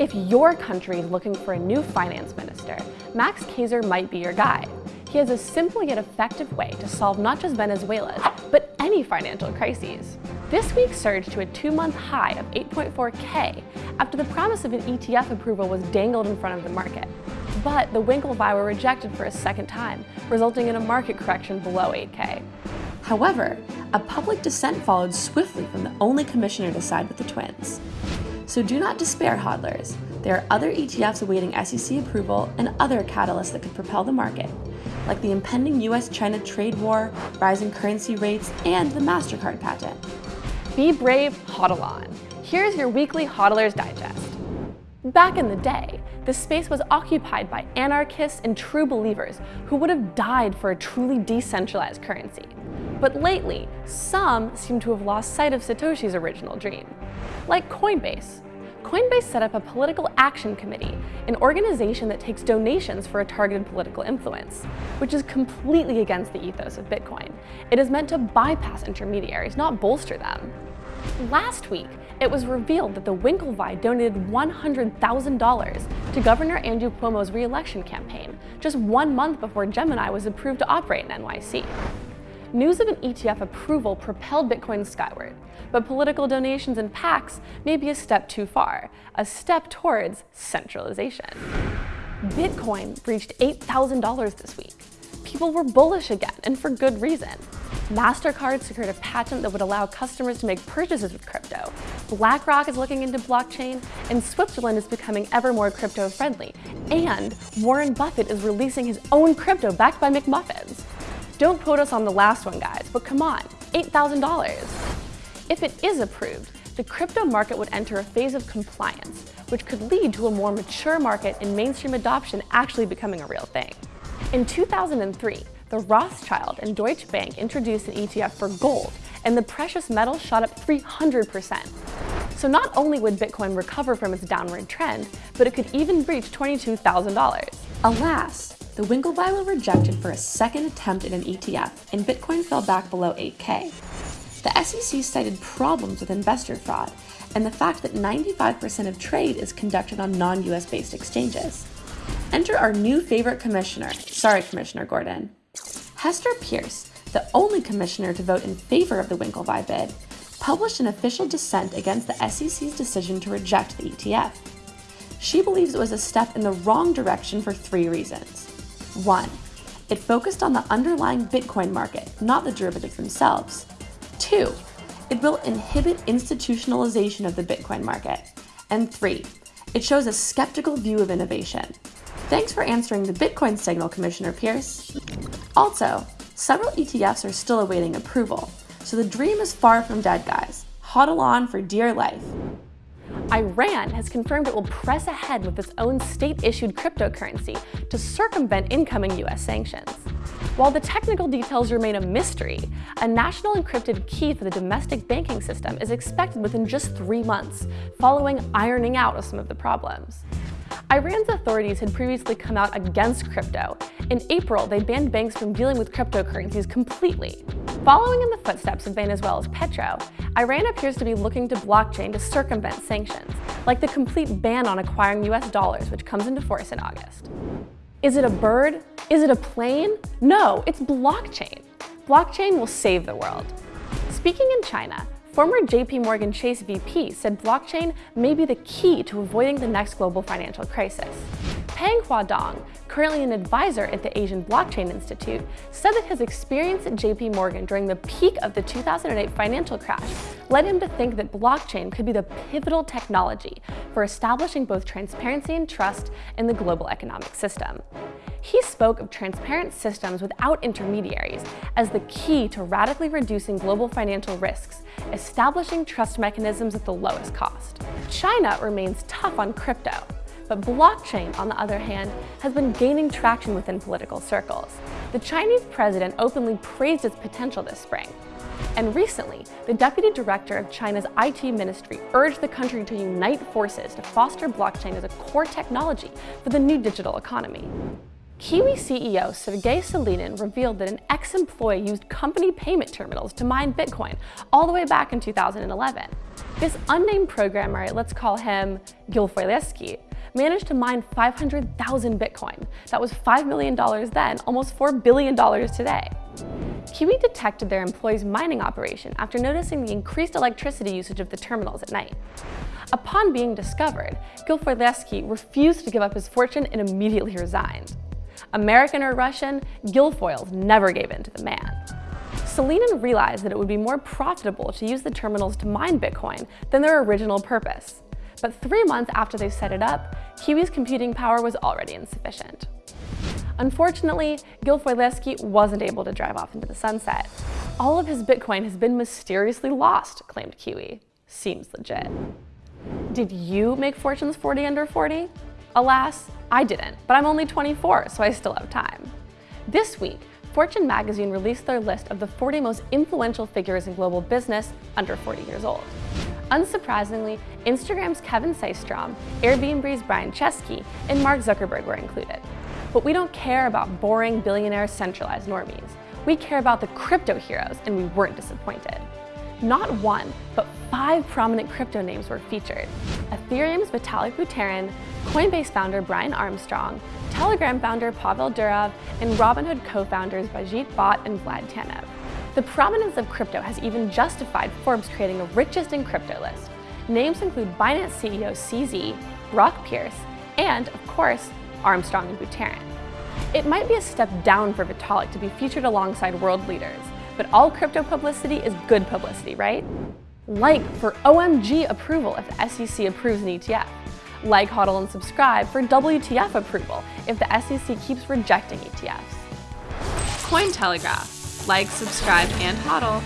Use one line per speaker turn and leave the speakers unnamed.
If your country is looking for a new finance minister, Max Keiser might be your guy. He has a simple yet effective way to solve not just Venezuela's, but any financial crises. This week surged to a two-month high of 8.4K after the promise of an ETF approval was dangled in front of the market. But the Winklevi were rejected for a second time, resulting in a market correction below 8K. However, a public dissent followed swiftly from the only commissioner to side with the twins. So do not despair, hodlers. There are other ETFs awaiting SEC approval and other catalysts that could propel the market, like the impending US-China trade war, rising currency rates, and the MasterCard patent. Be brave, hodl on. Here's your weekly Hodlers Digest. Back in the day, the space was occupied by anarchists and true believers who would have died for a truly decentralized currency. But lately, some seem to have lost sight of Satoshi's original dream like Coinbase. Coinbase set up a political action committee, an organization that takes donations for a targeted political influence, which is completely against the ethos of Bitcoin. It is meant to bypass intermediaries, not bolster them. Last week, it was revealed that the Winklevi donated $100,000 to Governor Andrew Cuomo's re-election campaign, just one month before Gemini was approved to operate in NYC. News of an ETF approval propelled Bitcoin skyward, but political donations and PACs may be a step too far, a step towards centralization. Bitcoin reached $8,000 this week. People were bullish again, and for good reason. MasterCard secured a patent that would allow customers to make purchases with crypto. BlackRock is looking into blockchain, and Switzerland is becoming ever more crypto-friendly. And Warren Buffett is releasing his own crypto backed by McMuffins. Don't quote us on the last one, guys, but come on, $8,000. If it is approved, the crypto market would enter a phase of compliance, which could lead to a more mature market and mainstream adoption actually becoming a real thing. In 2003, the Rothschild and Deutsche Bank introduced an ETF for gold, and the precious metal shot up 300%. So not only would Bitcoin recover from its downward trend, but it could even reach $22,000. Alas, the Winklevi were rejected for a second attempt at an ETF, and Bitcoin fell back below 8K. The SEC cited problems with investor fraud and the fact that 95% of trade is conducted on non-US based exchanges. Enter our new favorite commissioner, sorry Commissioner Gordon. Hester Peirce, the only commissioner to vote in favor of the Winklevi bid, published an official dissent against the SEC's decision to reject the ETF. She believes it was a step in the wrong direction for three reasons. 1. It focused on the underlying Bitcoin market, not the derivatives themselves. 2. It will inhibit institutionalization of the Bitcoin market. And 3. It shows a skeptical view of innovation. Thanks for answering the Bitcoin signal, Commissioner Peirce. Also, several ETFs are still awaiting approval, so the dream is far from dead, guys. Hodl on for dear life. Iran has confirmed it will press ahead with its own state-issued cryptocurrency to circumvent incoming US sanctions. While the technical details remain a mystery, a national encrypted key for the domestic banking system is expected within just three months, following ironing out of some of the problems. Iran's authorities had previously come out against crypto. In April, they banned banks from dealing with cryptocurrencies completely. Following in the footsteps of Venezuela's Petro, Iran appears to be looking to blockchain to circumvent sanctions, like the complete ban on acquiring US dollars, which comes into force in August. Is it a bird? Is it a plane? No, it's blockchain. Blockchain will save the world. Speaking in China, Former JP Morgan Chase VP said blockchain may be the key to avoiding the next global financial crisis. Peng Huadong, currently an advisor at the Asian Blockchain Institute, said that his experience at JP Morgan during the peak of the 2008 financial crash led him to think that blockchain could be the pivotal technology for establishing both transparency and trust in the global economic system. He spoke of transparent systems without intermediaries as the key to radically reducing global financial risks, establishing trust mechanisms at the lowest cost. China remains tough on crypto, but blockchain, on the other hand, has been gaining traction within political circles. The Chinese president openly praised its potential this spring. And recently, the deputy director of China's IT ministry urged the country to unite forces to foster blockchain as a core technology for the new digital economy. Qiwi CEO Sergey Solonin revealed that an ex-employee used company payment terminals to mine Bitcoin all the way back in 2011. This unnamed programmer, let's call him Gilfoylesky, managed to mine 500,000 Bitcoin. That was $5 million then, almost $4 billion today. Qiwi detected their employees' mining operation after noticing the increased electricity usage of the terminals at night. Upon being discovered, Gilfoylesky refused to give up his fortune and immediately resigned. American or Russian, Gilfoyles never gave in to the man. Solonin realized that it would be more profitable to use the terminals to mine Bitcoin than their original purpose. But three months after they set it up, Qiwi's computing power was already insufficient. Unfortunately, Gilfoylesky wasn't able to drive off into the sunset. All of his Bitcoin has been mysteriously lost, claimed Qiwi. Seems legit. Did you make fortunes 40 under 40? Alas, I didn't, but I'm only 24, so I still have time. This week, Fortune magazine released their list of the 40 most influential figures in global business under 40 years old. Unsurprisingly, Instagram's Kevin Systrom, Airbnb's Brian Chesky, and Mark Zuckerberg were included. But we don't care about boring billionaire centralized normies. We care about the crypto heroes, and we weren't disappointed. Not one, but five prominent crypto names were featured. Ethereum's Vitalik Buterin, Coinbase founder Brian Armstrong, Telegram founder Pavel Durov, and Robinhood co-founders Baiju Bhatt and Vlad Tenev. The prominence of crypto has even justified Forbes creating a richest in crypto list. Names include Binance CEO CZ, Brock Pierce, and, of course, Armstrong and Buterin. It might be a step down for Vitalik to be featured alongside world leaders, but all crypto publicity is good publicity, right? Like for OMG approval if the SEC approves an ETF. Like, hodl, and subscribe for WTF approval if the SEC keeps rejecting ETFs.
Cointelegraph. Like, subscribe, and hodl